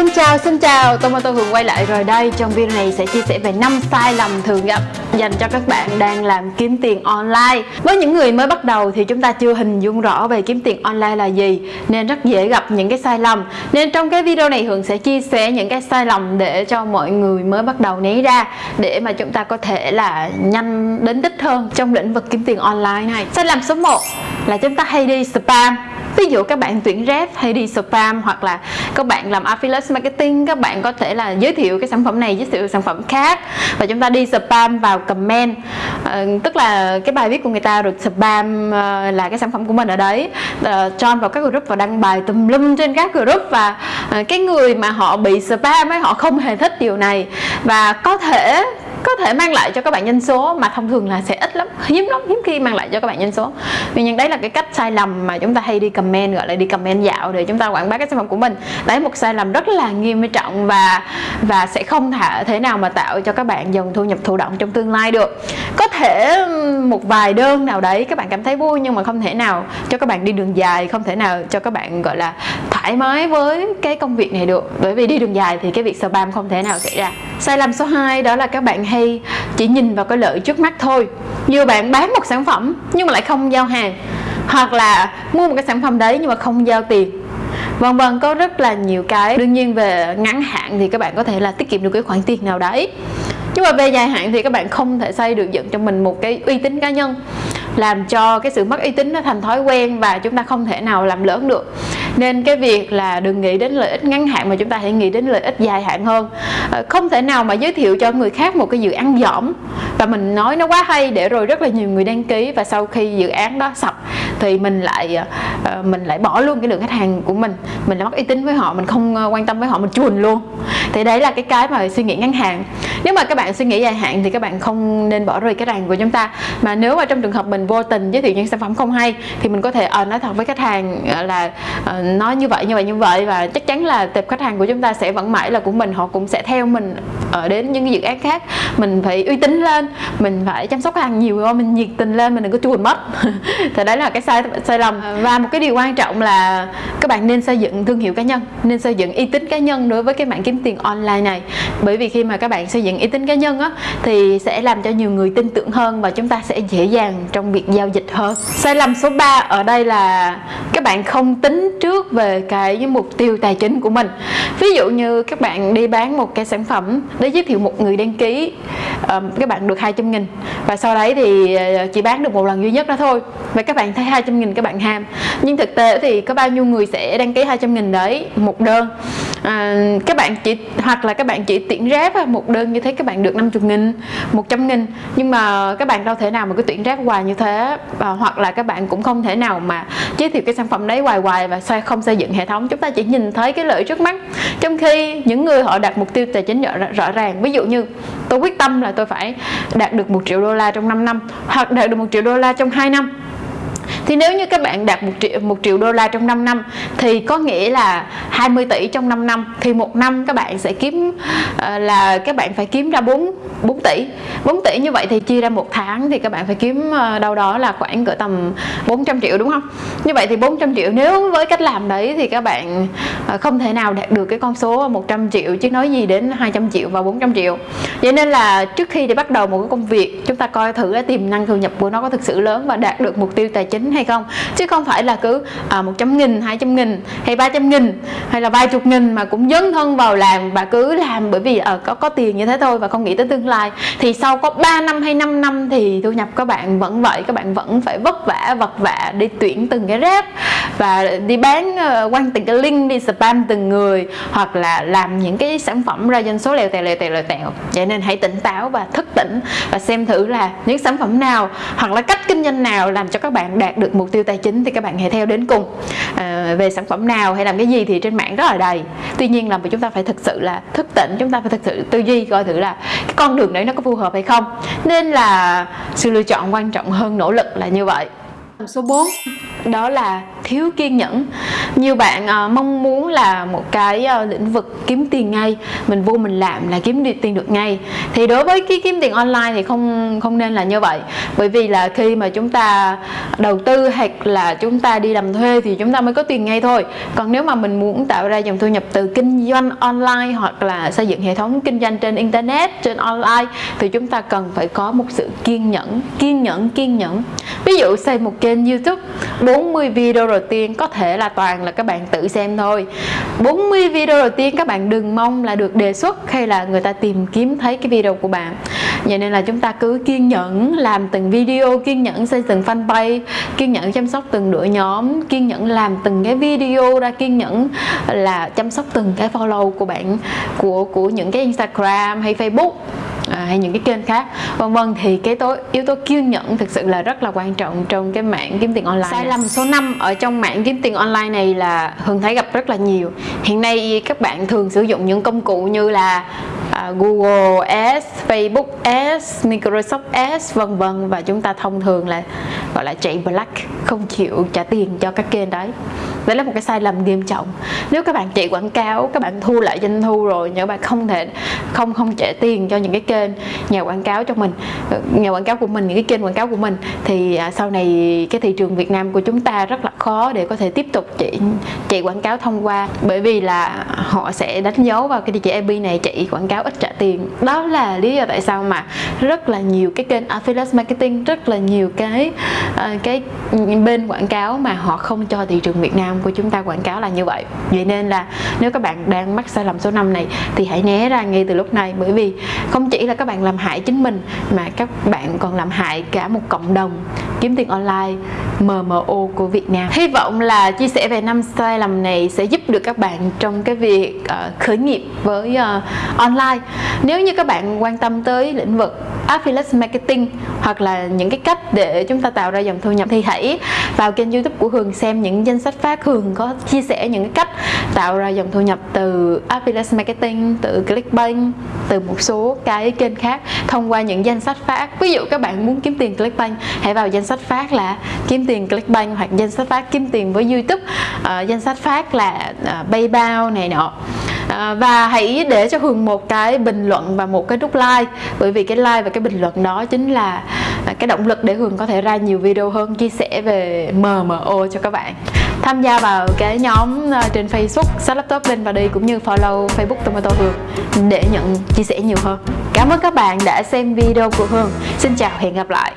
Xin chào, xin chào, tôi và tôi Hường quay lại rồi đây. Trong video này sẽ chia sẻ về 5 sai lầm thường gặp dành cho các bạn đang làm kiếm tiền online. Với những người mới bắt đầu thì chúng ta chưa hình dung rõ về kiếm tiền online là gì Nên rất dễ gặp những cái sai lầm. Nên trong cái video này Hường sẽ chia sẻ những cái sai lầm để cho mọi người mới bắt đầu né ra Để mà chúng ta có thể là nhanh đến đích hơn trong lĩnh vực kiếm tiền online này. Sai lầm số 1 là chúng ta hay đi spam ví dụ các bạn tuyển rep hay đi spam hoặc là các bạn làm affiliate marketing các bạn có thể là giới thiệu cái sản phẩm này giới thiệu sản phẩm khác và chúng ta đi spam vào comment. À, tức là cái bài viết của người ta được spam à, là cái sản phẩm của mình ở đấy. À, join vào các group và đăng bài tùm lum trên các group và à, cái người mà họ bị spam ấy họ không hề thích điều này. Và có thể có thể mang lại cho các bạn nhân số mà thông thường là sẽ ít lắm, hiếm lắm, hiếm khi mang lại cho các bạn nhân số. Vì nhưng đấy là cái cách sai lầm mà chúng ta hay đi comment, gọi là đi comment dạo để chúng ta quảng bá cái sản phẩm của mình. Đấy, một sai lầm rất là nghiêm trọng và và sẽ không thể thế nào mà tạo cho các bạn dòng thu nhập thụ động trong tương lai được. Có thể một vài đơn nào đấy các bạn cảm thấy vui nhưng mà không thể nào cho các bạn đi đường dài, không thể nào cho các bạn, gọi là, thoải mái với cái công việc này được. Bởi vì đi đường dài thì cái việc spam không thể nào xảy ra. Sai lầm số 2 đó là các bạn hay, chỉ nhìn vào cái lợi trước mắt thôi. Như bạn bán một sản phẩm nhưng mà lại không giao hàng, hoặc là mua một cái sản phẩm đấy nhưng mà không giao tiền. Vân vân, có rất là nhiều cái. Đương nhiên về ngắn hạn thì các bạn có thể là tiết kiệm được cái khoản tiền nào đấy. Nhưng mà về dài hạn thì các bạn không thể xây được dựng cho mình một cái uy tín cá nhân, làm cho cái sự mất uy tín nó thành thói quen và chúng ta không thể nào làm lớn được nên cái việc là đừng nghĩ đến lợi ích ngắn hạn mà chúng ta hãy nghĩ đến lợi ích dài hạn hơn. Ờ, không thể nào mà giới thiệu cho người khác một cái dự án dỏm và mình nói nó quá hay để rồi rất là nhiều người đăng ký và sau khi dự án đó sập thì mình lại ờ, uh, mình lại bỏ luôn cái lượng khách hàng của mình. Mình lại mất uy tín với họ mình không ờ, quan tâm với họ mình chuồn luôn. Thì đấy là cái cái mà suy nghĩ ngắn hạn. Nếu mà các bạn suy nghĩ dài hạn thì các bạn không nên bỏ rơi cái hàng của chúng ta. Mà nếu mà trong trường hợp mình vô tình giới thiệu những sản phẩm không hay thì mình có thể uh, nói thật với khách hàng là uh, nói như vậy như vậy như vậy và chắc chắn là tệp khách hàng của chúng ta sẽ vẫn mãi là của mình họ cũng sẽ theo mình ở đến những dự án khác. Mình phải uy tín lên mình phải chăm sóc khách hàng nhiều hơn mình nhiệt tình lên mình đừng có chuồn mất. Thì đấy là cái sai sai lầm. Và một cái điều quan trọng là các bạn nên xây dựng thương hiệu cá nhân, nên xây dựng uy tín cá nhân đối với cái mạng kiếm tiền online này. Bởi vì khi mà các bạn xây dựng uy tín cá nhân á, thì sẽ làm cho nhiều người tin tưởng hơn và chúng ta sẽ dễ dàng trong việc giao dịch hơn. Sai lầm số 3 ở đây là các bạn không tính trước về cái mục tiêu tài chính của mình. Ví dụ như các bạn đi bán một cái sản phẩm để giới thiệu một người đăng ký các bạn được 200 nghìn và sau đấy thì ờ, chỉ bán được một lần duy nhất đó thôi. Và các bạn thấy 200 nghìn các bạn ham nhưng thực tế thì có bao nhiêu người sẽ đăng ký 200 nghìn đấy? Một đơn. À, các bạn chỉ hoặc là các bạn chỉ tuyển ráp một đơn như thế các bạn được 50 nghìn 100 nghìn. Nhưng mà các bạn đâu thể nào mà cứ tuyển ráp hoài như thế? À, hoặc là các bạn cũng không thể nào mà giới thiệu cái sản phẩm đấy hoài hoài và xoay không xây dựng hệ thống. Chúng ta chỉ nhìn thấy cái lợi trước mắt. Trong khi những người họ đặt mục tiêu tài chính rõ, rõ ràng. Ví dụ như tôi quyết tâm là tôi phải đạt được một triệu đô la trong 5 năm hoặc đạt được một triệu đô la trong 2 năm thì nếu như các bạn đạt một triệu một triệu đô la trong 5 năm, thì có nghĩa là 20 tỷ trong 5 năm. Thì một năm các bạn sẽ kiếm ờ, là các bạn phải kiếm ra 4 4 tỷ. 4 tỷ như vậy thì chia ra một tháng thì các bạn phải kiếm ờ, đâu đó là khoảng cỡ tầm 400 triệu, đúng không? Như vậy thì 400 triệu nếu với cách làm đấy thì các bạn ờ, không thể nào đạt được cái con số 100 triệu chứ nói gì đến 200 triệu và 400 triệu. Vậy nên là trước khi để bắt đầu một cái công việc, chúng ta coi thử cái tiềm năng thu nhập của nó có thực sự lớn và đạt được mục tiêu tài chính hay không? Chứ không phải là cứ à, 100 nghìn 200 nghìn hay 300 nghìn hay là vài chục nghìn mà cũng dấn thân vào làm và cứ làm bởi vì ở có có tiền như thế thôi và không nghĩ tới tương lai. Thì sau có 3 năm hay 5 năm thì thu nhập các bạn vẫn vậy các bạn vẫn phải vất vả vật vả đi tuyển từng cái rep và đi bán uh, quăng từng cái link đi spam từng người hoặc là làm những cái sản phẩm ra doanh số lèo tèo lèo tèo lèo tèo. Vậy nên hãy tỉnh táo và thức tỉnh và xem thử là những sản phẩm nào hoặc là cách kinh doanh nào làm cho các bạn đạt được mục tiêu tài chính thì các bạn hãy theo đến cùng. À, về sản phẩm nào hay làm cái gì thì trên mạng rất là đầy. Tuy nhiên là chúng ta phải thực sự là thức tỉnh chúng ta phải thực sự tư duy coi thử là cái con đường đấy nó có phù hợp hay không. Nên là sự lựa chọn quan trọng hơn nỗ lực là như vậy. Số 4 đó là thiếu kiên nhẫn. Nhiều bạn uh, mong muốn là một cái uh, lĩnh vực kiếm tiền ngay mình vô mình làm là kiếm được tiền được ngay. Thì đối với cái kiếm tiền online thì không không nên là như vậy. Bởi vì là khi mà chúng ta đầu tư hoặc là chúng ta đi làm thuê thì chúng ta mới có tiền ngay thôi. Còn nếu mà mình muốn tạo ra dòng thu nhập từ kinh doanh online hoặc là xây dựng hệ thống kinh doanh trên internet trên online thì chúng ta cần phải có một sự kiên nhẫn kiên nhẫn kiên nhẫn. Ví dụ xây một kênh youtube 40 video đầu tiên, có thể là toàn là các bạn tự xem thôi. 40 video đầu tiên, các bạn đừng mong là được đề xuất hay là người ta tìm kiếm thấy cái video của bạn. Vậy nên là chúng ta cứ kiên nhẫn làm từng video, kiên nhẫn xây từng fanpage, kiên nhẫn chăm sóc từng đội nhóm, kiên nhẫn làm từng cái video ra, kiên nhẫn là chăm sóc từng cái follow của bạn, của của những cái Instagram hay Facebook à, hay những cái kênh khác. Vân vân thì cái tố yếu tố kiên nhẫn thực sự là rất là quan trọng trong cái mạng kiếm tiền online sai lầm số 5 ở trong mạng kiếm tiền online này là thường thấy gặp rất là nhiều. Hiện nay các bạn thường sử dụng những công cụ như là uh, Google Ads, Facebook Ads, Microsoft Ads vân vân. Và chúng ta thông thường là gọi là chạy black không chịu trả tiền cho các kênh đấy đấy là một cái sai lầm nghiêm trọng. Nếu các bạn chạy quảng cáo, các bạn thu lại doanh thu rồi, nhưng các bạn không thể, không không trả tiền cho những cái kênh nhà quảng cáo cho mình ờ, nhà quảng cáo của mình, những cái kênh quảng cáo của mình, thì à, sau này cái thị trường Việt Nam của chúng ta rất là khó để có thể tiếp tục chị chạy quảng cáo thông qua. Bởi vì là họ sẽ đánh dấu vào cái địa chỉ IP này chạy quảng cáo ít trả tiền. Đó là lý do tại sao mà rất là nhiều cái kênh affiliate marketing rất là nhiều cái uh, cái bên quảng cáo mà họ không cho thị trường Việt Nam của chúng ta quảng cáo là như vậy. Vậy nên là nếu các bạn đang mắc sai lầm số 5 này thì hãy né ra ngay từ lúc này. Bởi vì không chỉ là các bạn làm hại chính mình mà các bạn còn làm hại cả một cộng đồng kiếm tiền online. MMO của Việt Nam. Hy vọng là chia sẻ về năm sai lầm này sẽ giúp được các bạn trong cái việc uh, khởi nghiệp với uh, online. Nếu như các bạn quan tâm tới lĩnh vực affiliate marketing hoặc là những cái cách để chúng ta tạo ra dòng thu nhập thì hãy vào kênh youtube của Hường xem những danh sách phát Hường có chia sẻ những cái cách tạo ra dòng thu nhập từ affiliate marketing từ clickbank từ một số cái kênh khác thông qua những danh sách phát. Ví dụ các bạn muốn kiếm tiền clickbank hãy vào danh sách phát là kiếm tiền clickbank hoặc danh sách phát kiếm tiền với youtube. Uh, danh sách phát là uh, paypal này nọ. Ờ, và hãy để cho Hường một cái bình luận và một cái nút like bởi vì cái like và cái bình luận đó chính là cái động lực để Hường có thể ra nhiều video hơn, chia sẻ về MMO cho các bạn. Tham gia vào cái nhóm ờ, trên Facebook, Sách Laptop lên và đi cũng như follow Facebook Tomato Hường để nhận, chia sẻ nhiều hơn. Cảm ơn các bạn đã xem video của Hường. Xin chào, hẹn gặp lại.